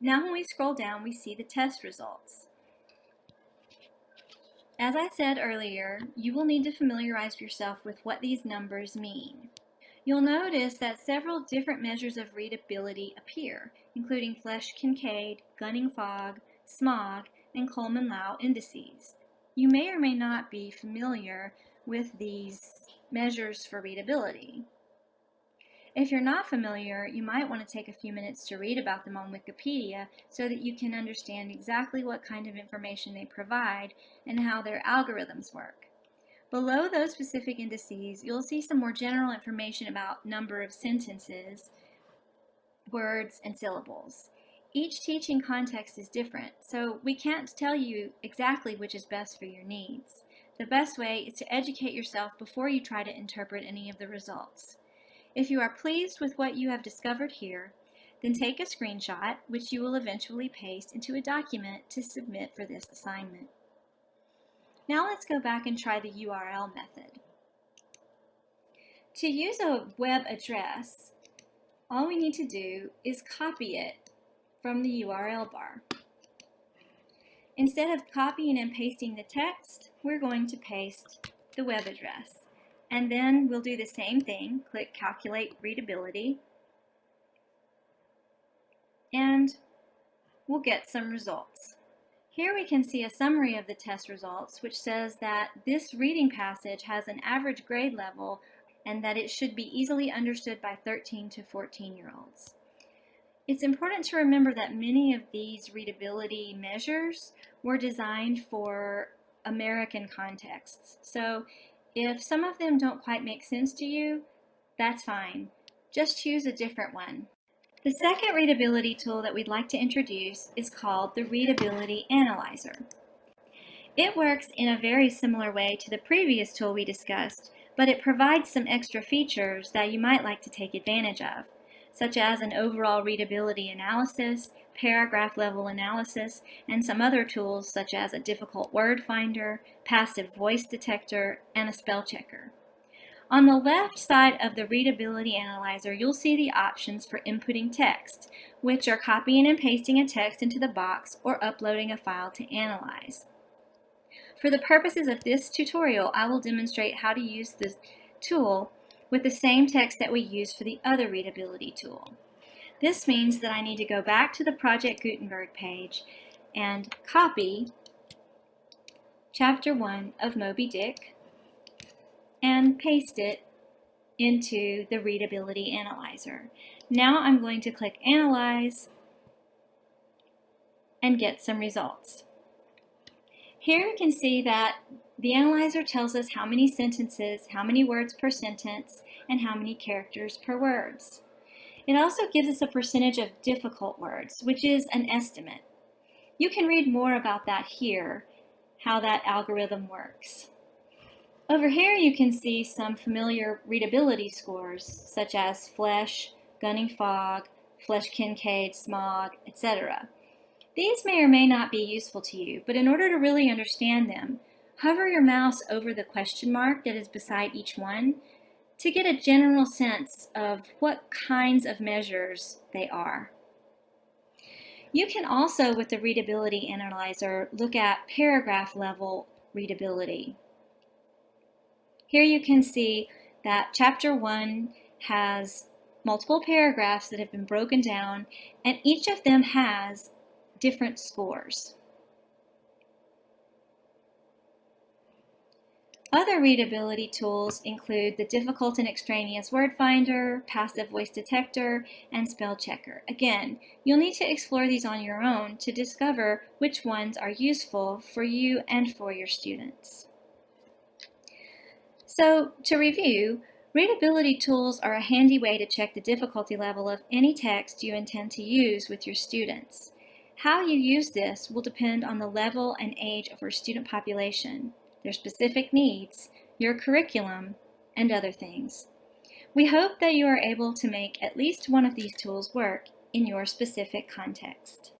Now when we scroll down, we see the test results. As I said earlier, you will need to familiarize yourself with what these numbers mean. You'll notice that several different measures of readability appear, including Flesch-Kincaid, Gunning-Fog, SMOG, and Coleman-Liau indices. You may or may not be familiar with these measures for readability. If you're not familiar, you might want to take a few minutes to read about them on Wikipedia so that you can understand exactly what kind of information they provide and how their algorithms work. Below those specific indices, you'll see some more general information about number of sentences, words, and syllables. Each teaching context is different, so we can't tell you exactly which is best for your needs. The best way is to educate yourself before you try to interpret any of the results. If you are pleased with what you have discovered here, then take a screenshot, which you will eventually paste into a document to submit for this assignment. Now let's go back and try the URL method. To use a web address, all we need to do is copy it from the URL bar. Instead of copying and pasting the text, we're going to paste the web address. And then we'll do the same thing, click Calculate Readability, and we'll get some results. Here we can see a summary of the test results, which says that this reading passage has an average grade level and that it should be easily understood by 13 to 14 year olds. It's important to remember that many of these readability measures were designed for American contexts. So if some of them don't quite make sense to you, that's fine. Just choose a different one. The second readability tool that we'd like to introduce is called the Readability Analyzer. It works in a very similar way to the previous tool we discussed, but it provides some extra features that you might like to take advantage of such as an overall readability analysis, paragraph level analysis, and some other tools such as a difficult word finder, passive voice detector, and a spell checker. On the left side of the Readability Analyzer, you'll see the options for inputting text, which are copying and pasting a text into the box or uploading a file to analyze. For the purposes of this tutorial, I will demonstrate how to use this tool with the same text that we used for the other readability tool. This means that I need to go back to the Project Gutenberg page and copy chapter 1 of Moby Dick and paste it into the Readability Analyzer. Now I'm going to click Analyze and get some results. Here you can see that the analyzer tells us how many sentences, how many words per sentence, and how many characters per words. It also gives us a percentage of difficult words, which is an estimate. You can read more about that here, how that algorithm works. Over here you can see some familiar readability scores, such as Flesch, gunning fog, Flesch-Kincaid, SMOG, etc. These may or may not be useful to you, but in order to really understand them, hover your mouse over the question mark that is beside each one to get a general sense of what kinds of measures they are. You can also, with the Readability Analyzer, look at paragraph level readability. Here you can see that Chapter 1 has multiple paragraphs that have been broken down, and each of them has different scores. Other readability tools include the Difficult and Extraneous Word Finder, Passive Voice Detector, and Spell Checker. Again, you'll need to explore these on your own to discover which ones are useful for you and for your students. So, to review, readability tools are a handy way to check the difficulty level of any text you intend to use with your students. How you use this will depend on the level and age of your student population, their specific needs, your curriculum, and other things. We hope that you are able to make at least one of these tools work in your specific context.